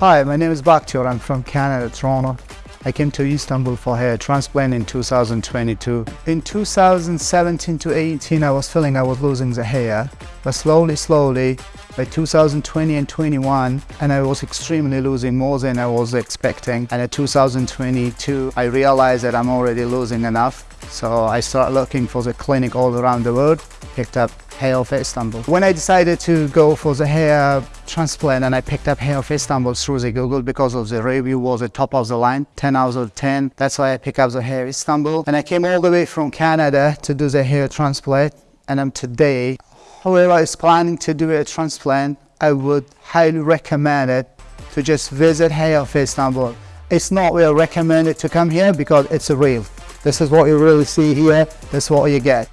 Hi, my name is Bakhtiar. I'm from Canada, Toronto. I came to Istanbul for hair transplant in 2022. In 2017 to 18, I was feeling I was losing the hair, but slowly, slowly, by 2020 and 21, and I was extremely losing more than I was expecting. And in 2022, I realized that I'm already losing enough. So I started looking for the clinic all around the world, picked up Hair of Istanbul. When I decided to go for the hair transplant and I picked up Hair of Istanbul through the Google because of the review was the top of the line, 10 out of 10. That's why I picked up the Hair Istanbul. And I came all the way from Canada to do the hair transplant. And I'm today, whoever is planning to do a transplant, I would highly recommend it to just visit Hair of Istanbul. It's not well recommended to come here because it's a real. This is what you really see here. This is what you get.